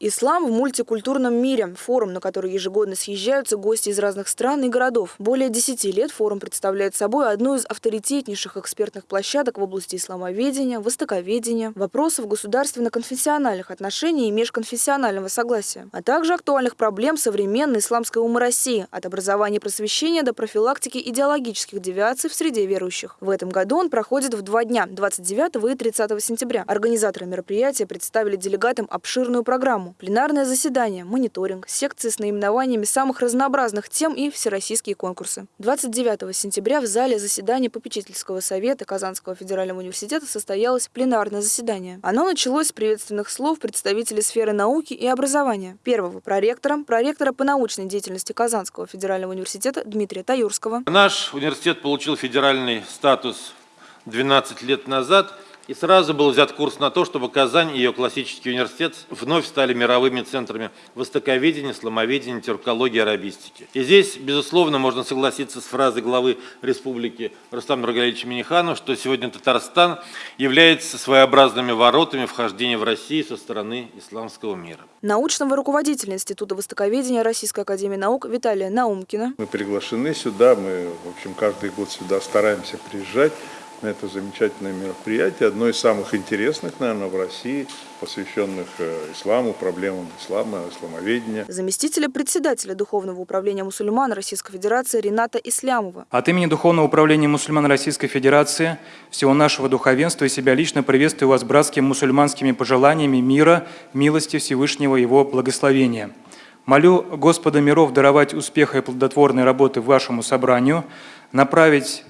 Ислам в мультикультурном мире. Форум, на который ежегодно съезжаются гости из разных стран и городов. Более 10 лет форум представляет собой одну из авторитетнейших экспертных площадок в области исламоведения, востоковедения, вопросов государственно-конфессиональных отношений и межконфессионального согласия, а также актуальных проблем современной исламской умы России, от образования и просвещения до профилактики идеологических девиаций в среде верующих. В этом году он проходит в два дня – 29 и 30 сентября. Организаторы мероприятия представили делегатам обширную программу. Пленарное заседание, мониторинг, секции с наименованиями самых разнообразных тем и всероссийские конкурсы. 29 сентября в зале заседания попечительского совета Казанского федерального университета состоялось пленарное заседание. Оно началось с приветственных слов представителей сферы науки и образования. Первого – проректора, проректора по научной деятельности Казанского федерального университета Дмитрия Таюрского. Наш университет получил федеральный статус 12 лет назад – и сразу был взят курс на то, чтобы Казань и ее классический университет вновь стали мировыми центрами востоковедения, сломоведения, тюркологии, арабистики. И здесь, безусловно, можно согласиться с фразой главы республики Рустама Нургалевича Миниханова, что сегодня Татарстан является своеобразными воротами вхождения в Россию со стороны исламского мира. Научного руководителя Института востоковедения Российской Академии Наук Виталия Наумкина. Мы приглашены сюда, мы, в общем, каждый год сюда стараемся приезжать на это замечательное мероприятие, одно из самых интересных, наверное, в России, посвященных э, исламу, проблемам ислама, исламоведения. Заместителя председателя Духовного управления мусульман Российской Федерации Рената Ислямова. От имени Духовного управления мусульман Российской Федерации, всего нашего духовенства и себя лично приветствую вас братскими мусульманскими пожеланиями мира, милости Всевышнего Его благословения. Молю Господа миров даровать успеха и плодотворной работы вашему собранию, направить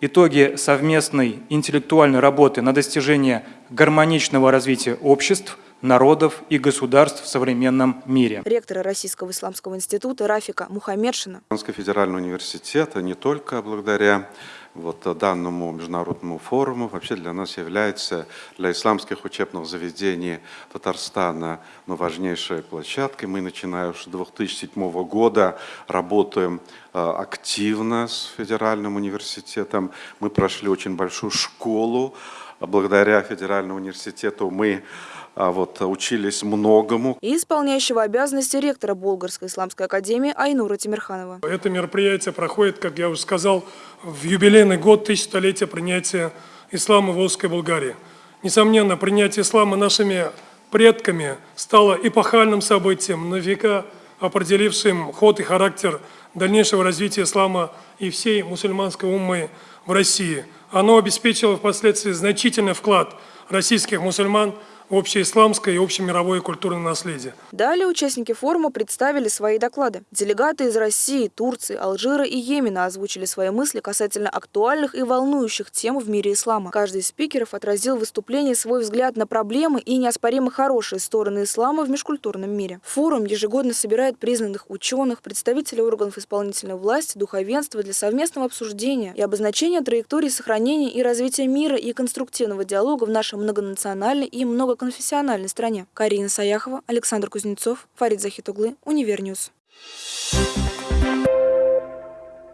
итоги совместной интеллектуальной работы на достижение гармоничного развития обществ, народов и государств в современном мире. Ректор Российского исламского института Рафика Мухаммедшина. Федеральный университет не только благодаря вот данному международному форуму вообще для нас является, для исламских учебных заведений Татарстана, ну, важнейшей площадкой. Мы, начиная с 2007 года, работаем э, активно с федеральным университетом. Мы прошли очень большую школу. Благодаря федеральному университету мы а вот, учились многому. И исполняющего обязанности ректора Болгарской исламской академии Айнура Тимирханова. Это мероприятие проходит, как я уже сказал, в юбилейный год тысячелетия принятия ислама в Волжской Болгарии. Несомненно, принятие ислама нашими предками стало эпохальным событием, на века определившим ход и характер дальнейшего развития ислама и всей мусульманской уммы в России. Оно обеспечило впоследствии значительный вклад российских мусульман общеисламское и общемировое культурное наследие. Далее участники форума представили свои доклады. Делегаты из России, Турции, Алжира и Йемена озвучили свои мысли касательно актуальных и волнующих тем в мире ислама. Каждый из спикеров отразил в выступлении свой взгляд на проблемы и неоспоримо хорошие стороны ислама в межкультурном мире. Форум ежегодно собирает признанных ученых, представителей органов исполнительной власти, духовенства для совместного обсуждения и обозначения траектории сохранения и развития мира и конструктивного диалога в нашей многонациональной и много конфессиональной стране. Карина Саяхова, Александр Кузнецов, Фарид Захитуглы, Univer News. Thank you.